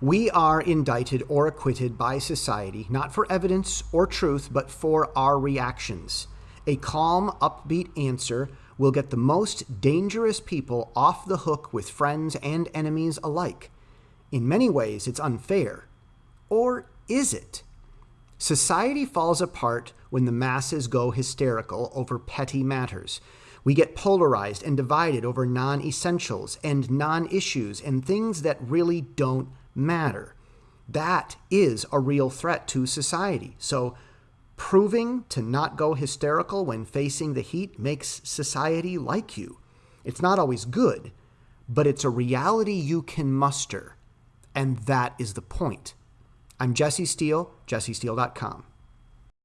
We are indicted or acquitted by society, not for evidence or truth, but for our reactions. A calm, upbeat answer will get the most dangerous people off the hook with friends and enemies alike. In many ways, it's unfair. Or is it? Society falls apart when the masses go hysterical over petty matters. We get polarized and divided over non essentials and non issues and things that really don't matter. That is a real threat to society. So, proving to not go hysterical when facing the heat makes society like you. It's not always good, but it's a reality you can muster. And that is the point. I'm Jesse Steele, jessesteele.com.